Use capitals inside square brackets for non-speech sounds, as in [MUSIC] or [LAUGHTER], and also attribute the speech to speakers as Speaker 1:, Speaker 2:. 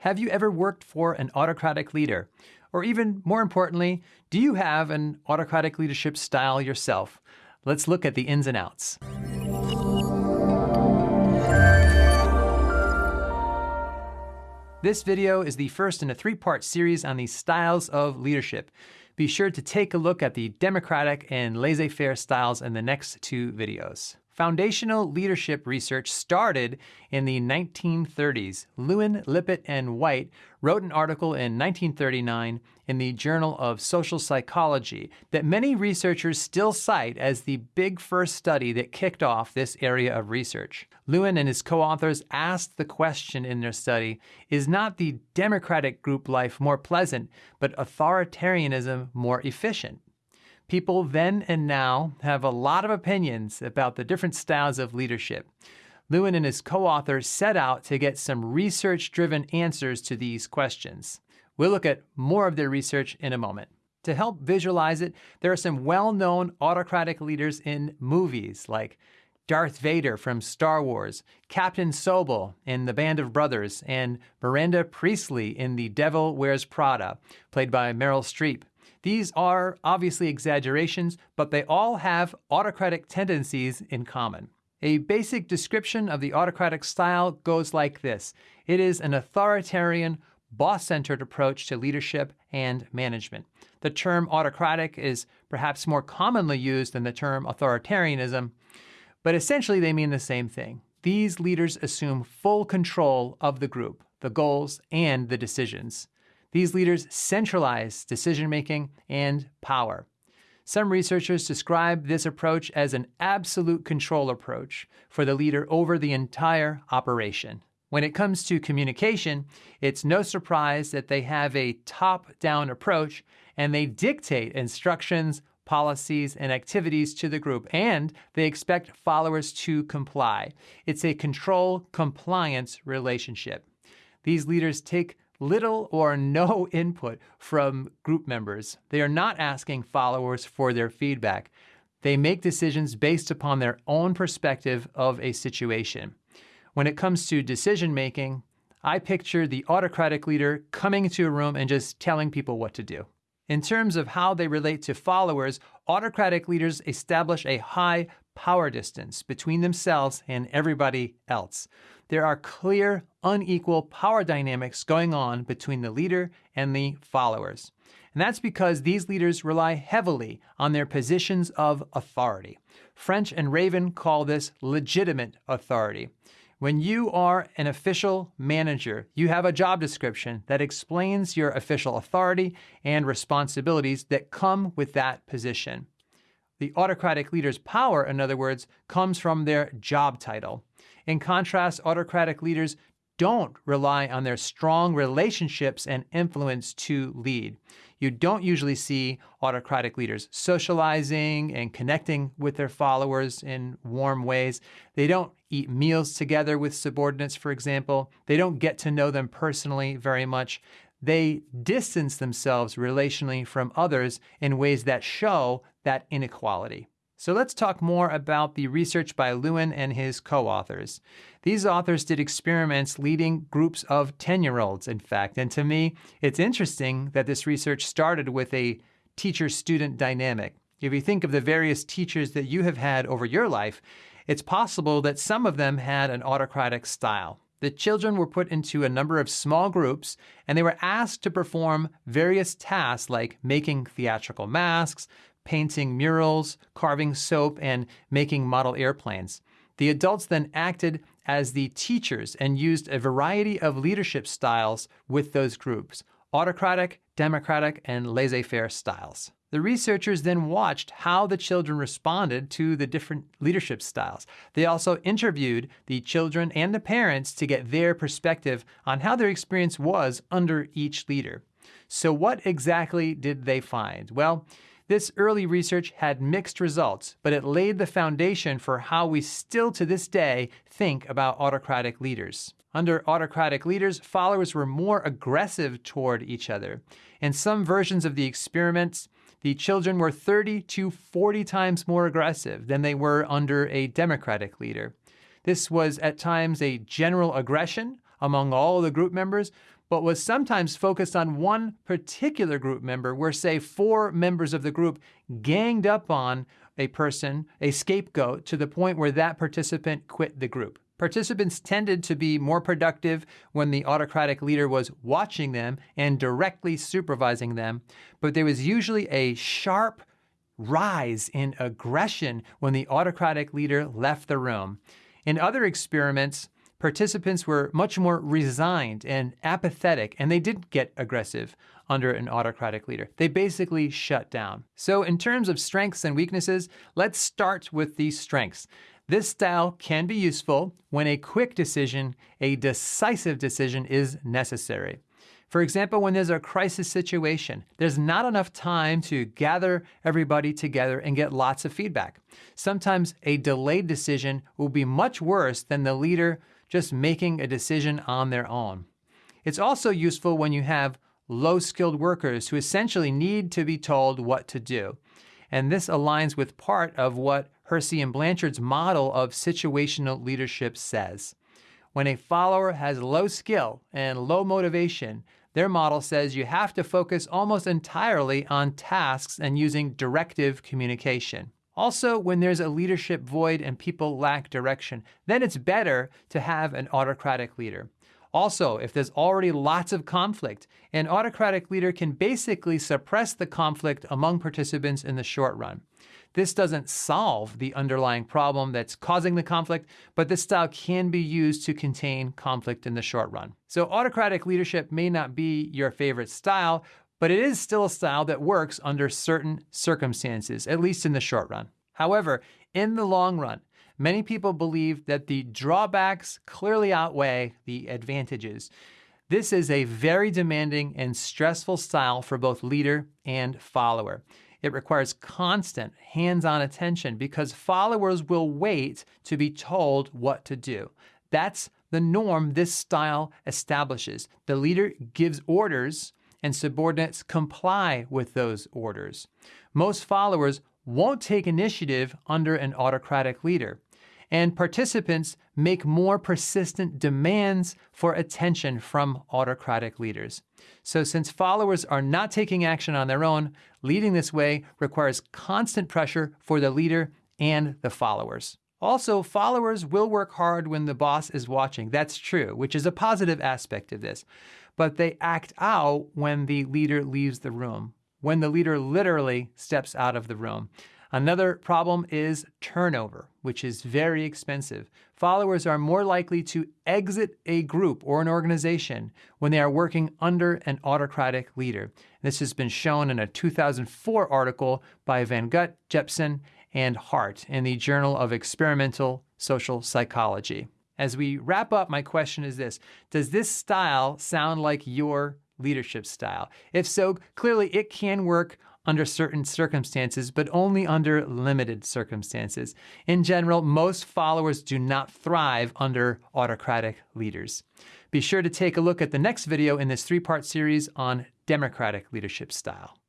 Speaker 1: Have you ever worked for an autocratic leader? Or even more importantly, do you have an autocratic leadership style yourself? Let's look at the ins and outs. This video is the first in a three-part series on the styles of leadership. Be sure to take a look at the democratic and laissez-faire styles in the next two videos. Foundational leadership research started in the 1930s. Lewin, Lippitt, and White wrote an article in 1939 in the Journal of Social Psychology that many researchers still cite as the big first study that kicked off this area of research. Lewin and his co-authors asked the question in their study, is not the democratic group life more pleasant, but authoritarianism more efficient? People then and now have a lot of opinions about the different styles of leadership. Lewin and his co-authors set out to get some research-driven answers to these questions. We'll look at more of their research in a moment. To help visualize it, there are some well-known autocratic leaders in movies like Darth Vader from Star Wars, Captain Sobel in The Band of Brothers, and Miranda Priestly in The Devil Wears Prada, played by Meryl Streep. These are obviously exaggerations, but they all have autocratic tendencies in common. A basic description of the autocratic style goes like this. It is an authoritarian, boss-centered approach to leadership and management. The term autocratic is perhaps more commonly used than the term authoritarianism, but essentially they mean the same thing. These leaders assume full control of the group, the goals, and the decisions. These leaders centralize decision-making and power. Some researchers describe this approach as an absolute control approach for the leader over the entire operation. When it comes to communication, it's no surprise that they have a top-down approach and they dictate instructions, policies, and activities to the group, and they expect followers to comply. It's a control-compliance relationship. These leaders take little or no [LAUGHS] input from group members. They are not asking followers for their feedback. They make decisions based upon their own perspective of a situation. When it comes to decision making, I picture the autocratic leader coming into a room and just telling people what to do. In terms of how they relate to followers, autocratic leaders establish a high power distance between themselves and everybody else there are clear, unequal power dynamics going on between the leader and the followers. And that's because these leaders rely heavily on their positions of authority. French and Raven call this legitimate authority. When you are an official manager, you have a job description that explains your official authority and responsibilities that come with that position. The autocratic leader's power, in other words, comes from their job title. In contrast, autocratic leaders don't rely on their strong relationships and influence to lead. You don't usually see autocratic leaders socializing and connecting with their followers in warm ways. They don't eat meals together with subordinates, for example. They don't get to know them personally very much. They distance themselves relationally from others in ways that show that inequality. So let's talk more about the research by Lewin and his co-authors. These authors did experiments leading groups of 10-year-olds, in fact, and to me, it's interesting that this research started with a teacher-student dynamic. If you think of the various teachers that you have had over your life, it's possible that some of them had an autocratic style. The children were put into a number of small groups and they were asked to perform various tasks like making theatrical masks, painting murals, carving soap, and making model airplanes. The adults then acted as the teachers and used a variety of leadership styles with those groups, autocratic, democratic, and laissez-faire styles. The researchers then watched how the children responded to the different leadership styles. They also interviewed the children and the parents to get their perspective on how their experience was under each leader. So what exactly did they find? Well, this early research had mixed results, but it laid the foundation for how we still to this day think about autocratic leaders. Under autocratic leaders, followers were more aggressive toward each other. In some versions of the experiments, the children were 30 to 40 times more aggressive than they were under a democratic leader. This was at times a general aggression, among all the group members, but was sometimes focused on one particular group member, where, say, four members of the group ganged up on a person, a scapegoat, to the point where that participant quit the group. Participants tended to be more productive when the autocratic leader was watching them and directly supervising them, but there was usually a sharp rise in aggression when the autocratic leader left the room. In other experiments, participants were much more resigned and apathetic, and they didn't get aggressive under an autocratic leader. They basically shut down. So, in terms of strengths and weaknesses, let's start with these strengths. This style can be useful when a quick decision, a decisive decision, is necessary. For example, when there's a crisis situation, there's not enough time to gather everybody together and get lots of feedback. Sometimes a delayed decision will be much worse than the leader just making a decision on their own. It's also useful when you have low skilled workers who essentially need to be told what to do. And this aligns with part of what Hersey and Blanchard's model of situational leadership says. When a follower has low skill and low motivation, their model says you have to focus almost entirely on tasks and using directive communication. Also, when there's a leadership void and people lack direction, then it's better to have an autocratic leader. Also, if there's already lots of conflict, an autocratic leader can basically suppress the conflict among participants in the short run. This doesn't solve the underlying problem that's causing the conflict, but this style can be used to contain conflict in the short run. So autocratic leadership may not be your favorite style, but it is still a style that works under certain circumstances, at least in the short run. However, in the long run, many people believe that the drawbacks clearly outweigh the advantages. This is a very demanding and stressful style for both leader and follower. It requires constant hands on attention because followers will wait to be told what to do. That's the norm this style establishes. The leader gives orders and subordinates comply with those orders. Most followers won't take initiative under an autocratic leader and participants make more persistent demands for attention from autocratic leaders. So, since followers are not taking action on their own, leading this way requires constant pressure for the leader and the followers. Also, followers will work hard when the boss is watching. That's true, which is a positive aspect of this. But they act out when the leader leaves the room, when the leader literally steps out of the room. Another problem is turnover, which is very expensive. Followers are more likely to exit a group or an organization when they are working under an autocratic leader. This has been shown in a 2004 article by Van Vugt, Jepson, and Hart in the Journal of Experimental Social Psychology. As we wrap up, my question is this Does this style sound like your leadership style? If so, clearly it can work under certain circumstances, but only under limited circumstances. In general, most followers do not thrive under autocratic leaders. Be sure to take a look at the next video in this three part series on democratic leadership style.